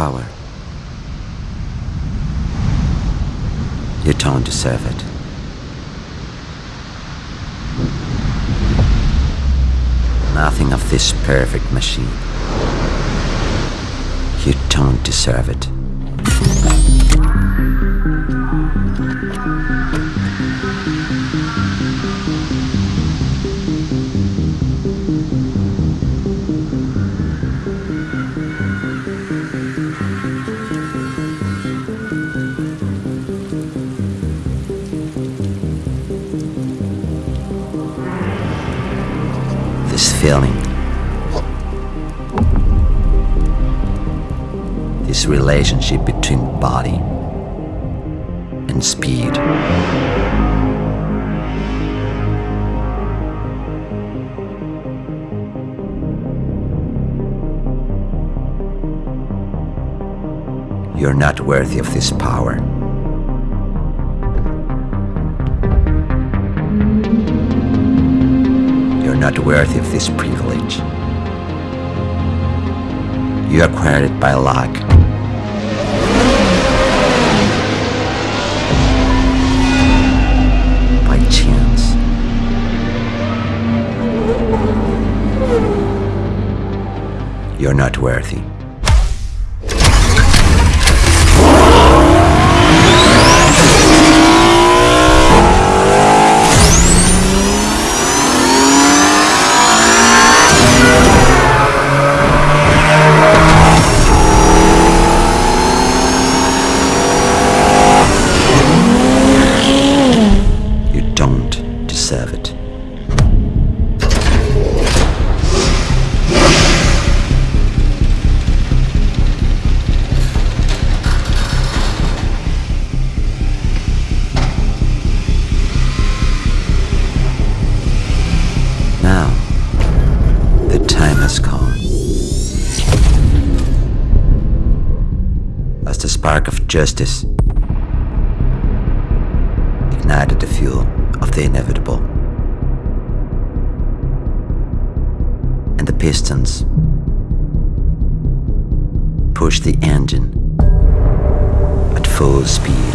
power. You don't deserve it. Nothing of this perfect machine. You don't deserve it. This feeling. This relationship between body and speed. You're not worthy of this power. Not worthy of this privilege. You acquired it by luck. By chance. You're not worthy. As the spark of justice ignited the fuel of the inevitable. And the pistons pushed the engine at full speed.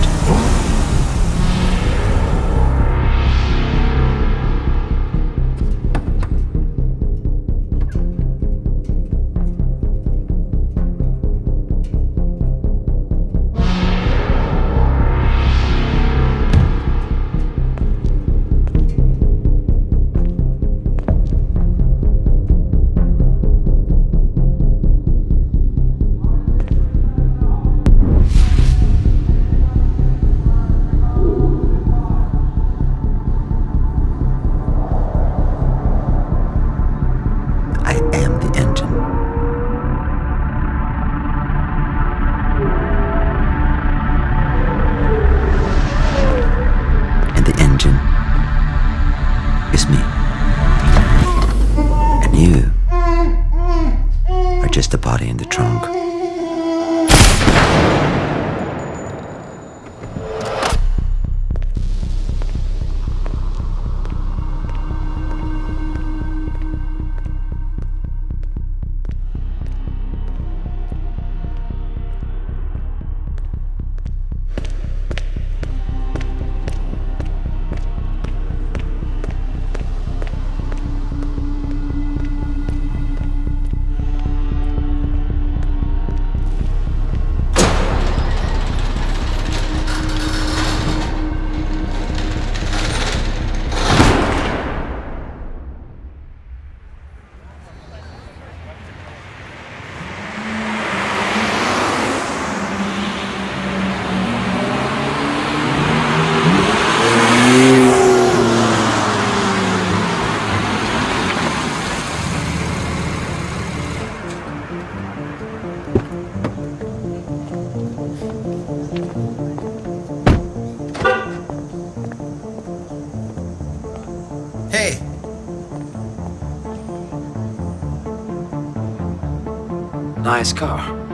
Nice car.